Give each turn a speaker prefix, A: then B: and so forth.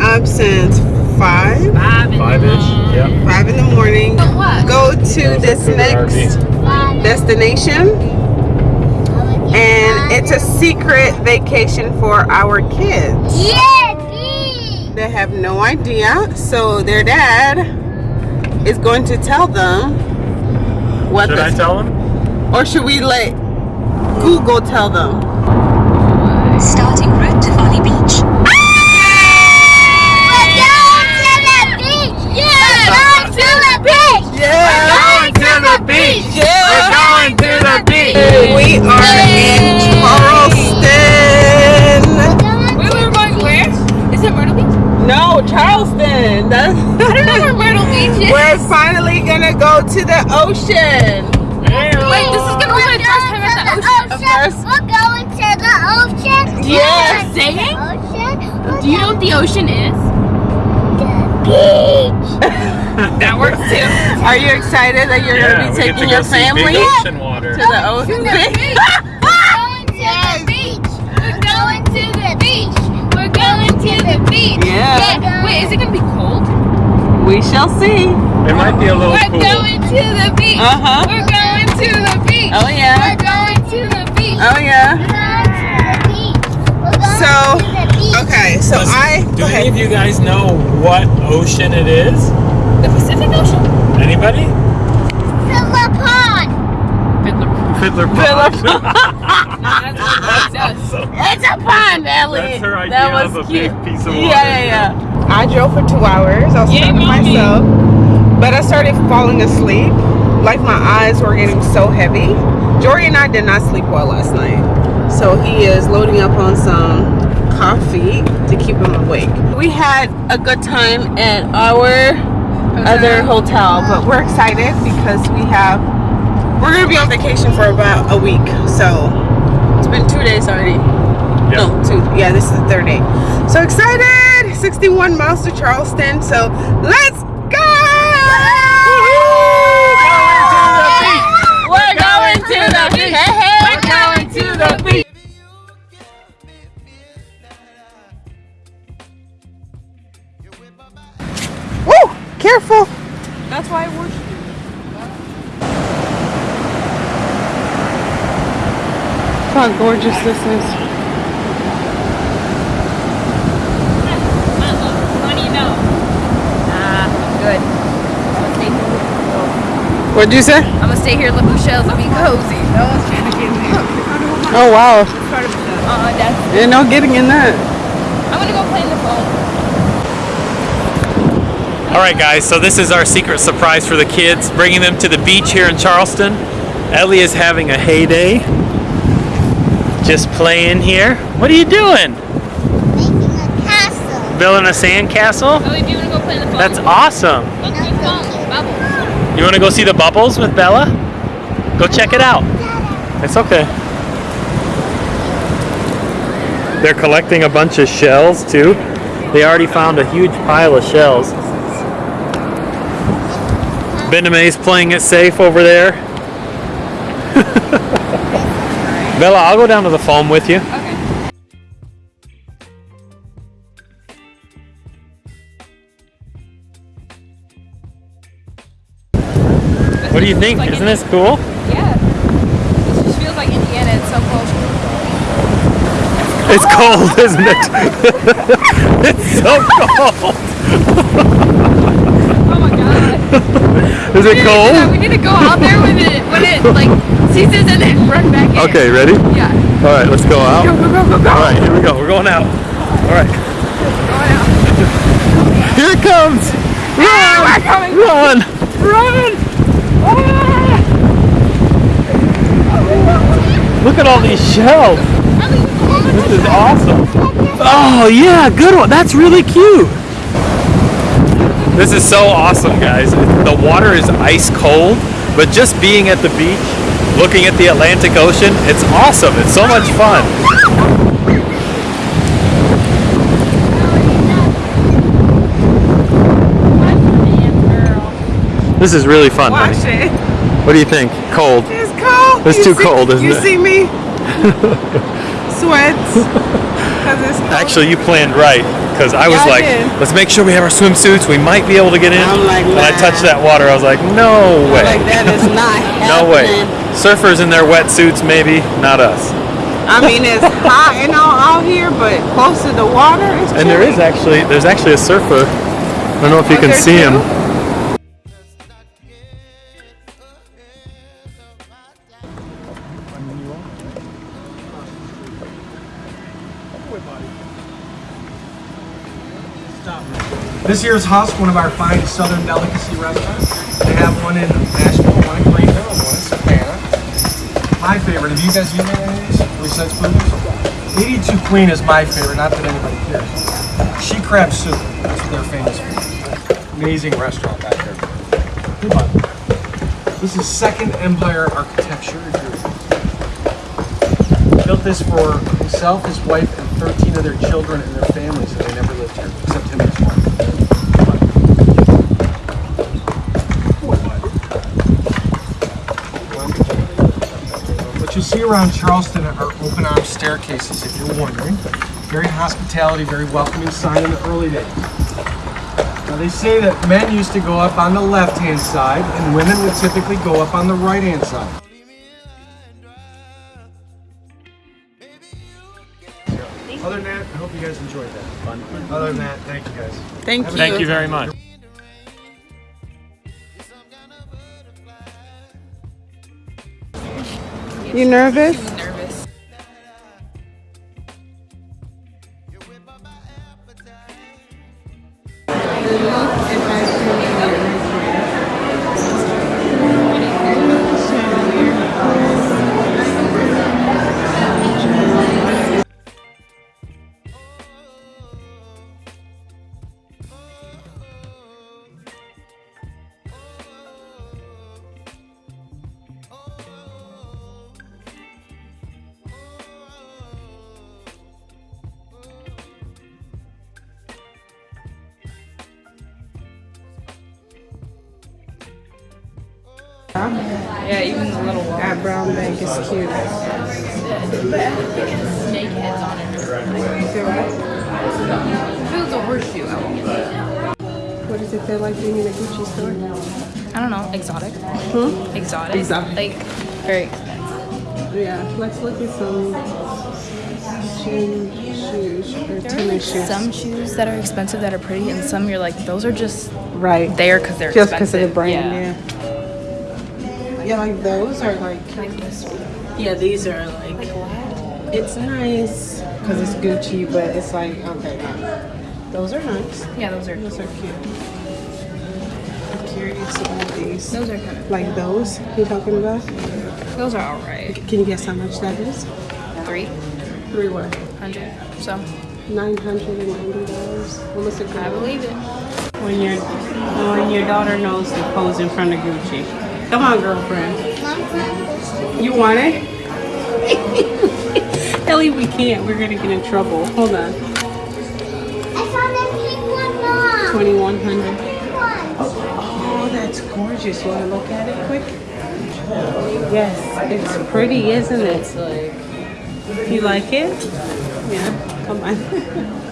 A: up since five,
B: Five in
C: Five-ish,
B: the
C: yeah.
A: five in the morning. Go to this next destination, and it's a secret vacation for our kids. They have no idea, so their dad is going to tell them what
C: Should
A: the
C: I tell them?
A: or should we let Google tell them?
D: Starting
A: Yeah,
C: Going to the beach!
A: yeah.
C: Going to the beach!
A: We are in Charleston.
B: We were going where? Is it Myrtle Beach?
A: No, Charleston. That's
B: I don't know where Myrtle Beach is.
A: We're finally gonna go to the ocean.
B: Wait, this is gonna be my first time at the ocean.
A: First,
E: We're going to the ocean.
A: Yes.
B: Saying? Do you know what the ocean is?
E: The beach.
B: That works too.
A: are you excited that you're
C: Yeah,
A: gonna be
C: we to
A: taking your family
C: ocean water.
A: to the ocean?
E: We're going to the beach. We're going to the beach. We're going to the beach.
A: Yeah.
B: Wait, is it gonna be cold?
A: we shall see.
C: It might be a little cold.
E: We're
C: cool.
E: going to the beach.
A: Uh-huh.
E: We're going to the beach.
A: Oh yeah.
E: We're going to the beach.
A: Oh yeah.
E: We're going to the beach. We're going
A: So,
E: to the beach.
A: Okay, so
C: Listen,
A: I
C: Do
A: go
C: any
A: ahead.
C: of you guys know what ocean it is?
B: The Pacific Ocean?
C: Anybody?
E: Philip Pond.
C: Fiddler
A: Phillip.
B: That's what it does.
A: It's a pond, Ellie.
C: That's her idea
A: that was
C: of a
A: cute.
C: big piece of water.
A: Yeah, yeah, yeah. I drove for two hours. I was
B: Yay,
A: stuck with
B: mommy.
A: myself, but I started falling asleep. Like my eyes were getting so heavy. Jory and I did not sleep well last night, so he is loading up on some coffee to keep him awake. We had a good time at our other hotel, but we're excited because we have we're gonna be on vacation for about a week. So it's been two days already. No, two. Yeah, this is the third day. So excited! 61 miles to Charleston. So let's how gorgeous this is.
B: What do you know? Nah, I'm good. I'm gonna stay here.
A: What'd you say?
B: I'm gonna stay here, look at shells, and be cozy. No one's trying to get me.
A: Oh wow.
B: Uh, that's.
A: Ain't no getting in that.
B: I'm gonna go play in the phone.
C: All right, guys. So this is our secret surprise for the kids, bringing them to the beach here in Charleston. Ellie is having a heyday. Just playing here. What are you doing?
E: Making a castle.
C: Building a sand castle?
B: Ellie, oh, do you wanna go play in the phone?
C: That's awesome.
B: Let's do. Bubbles.
C: You want to go see the bubbles with Bella? Go check it out. It's okay. They're collecting a bunch of shells too. They already found a huge pile of shells. Bename's playing it safe over there. Bella, I'll go down to the foam with you.
B: Okay.
C: What do you think?
B: Like
C: Isn't
B: Indi-
C: this cool?
B: Yeah. This just feels like Indiana. It's so close.
C: It's cold, isn't it? it's so cold. Is it
B: Yeah,
C: cold?
B: we need to go out there when it when it like ceases and then run back in.
C: Okay, ready?
B: Yeah.
C: All right, let's go out.
B: Go go go go go.
C: All right, here we go. We're going out. All right,
B: Going out.
C: here it comes.
B: Ah, we're coming.
C: Run, run! Ah! Look at all these shells. This is awesome. Oh yeah, good one. That's really cute. This is so awesome, guys. The water is ice cold, but just being at the beach, looking at the Atlantic Ocean, it's awesome. It's so much fun. This is really fun,
A: Watch
C: honey.
A: it.
C: What do you think? Cold.
A: It's cold.
C: It's
A: You
C: too
A: see-
C: cold, isn't
A: you
C: it?
A: You see me? sweats. Cause it's cold.
C: Actually, you planned right because I was
A: Yeah,
C: like,
A: did.
C: let's make sure we have our swimsuits. We might be able to get in.
A: I'm like,
C: when I touched that water, I was like, no way.
A: like that is not
C: no way. Surfers in their wetsuits, maybe, not us.
A: I mean, it's hot and all out here, but close to the water, it's
C: And there is actually, there's actually a surfer. I don't know if you
A: Oh,
C: can see him.
F: This here is Husk, one of our fine southern delicacy restaurants. They have one in Nashville, one in Greenville, one in Savannah. My favorite, have you guys eaten any of these besides food? 82 Queen is my favorite, not that anybody cares. She crab soup, that's what they're famous for. Amazing restaurant back there. Bud. This is Second Empire Architecture. Built this for himself, his wife, and 13 of their children and their families, and they never lived here, except him and his wife. What you see around Charleston are open arm staircases, if you're wondering. Very hospitality, very welcoming sign in the early days. Now they say that men used to go up on the left hand side and women would typically go up on the right hand side. Enjoyed that. Other than that, thank you guys.
A: Thank you.
C: Thank you very much.
A: You nervous?
B: Nervous. Yeah, even the little one.
A: That brown bag is cute.
B: Snake heads on it. If it was a horseshoe, I would get that.
A: What does it feel like being in a Gucci store?
B: I don't know. Exotic.
A: Hmm?
B: Exotic.
A: Exotic.
B: Like, very expensive.
A: Yeah, let's look at some shoe, shoes or tennis shoes.
B: Some shoes that are expensive that are pretty, and some you're like, those are just
A: right.
B: there because they're
A: Just because
B: expensive.
A: of the brand,
B: yeah.
A: yeah. Yeah, like those are like.
B: Like.
A: Yeah, these are like. It's nice because it's Gucci, but it's like okay. Those are nice.
B: Yeah, those are.
A: Those are cute. I'm curious about these.
B: Those are kind of.
A: Like those you talking about?
B: Those are alright.
A: Can you guess how much that is?
B: Three
A: Three what?
B: hundred. So
A: Nine hundred and ninety dollars. Almost a
B: I believe it.
A: When your when your daughter knows to pose in front of Gucci. Come on, girlfriend. You want it? Ellie, we can't. We're gonna get in trouble. Hold on.
E: I found a pink one, Mom.
A: Twenty one hundred.
E: Pink one.
A: Oh, that's gorgeous. You wanna look at it quick? Yes, it's pretty, isn't it?
B: Like.
A: You like it? Yeah. Come on.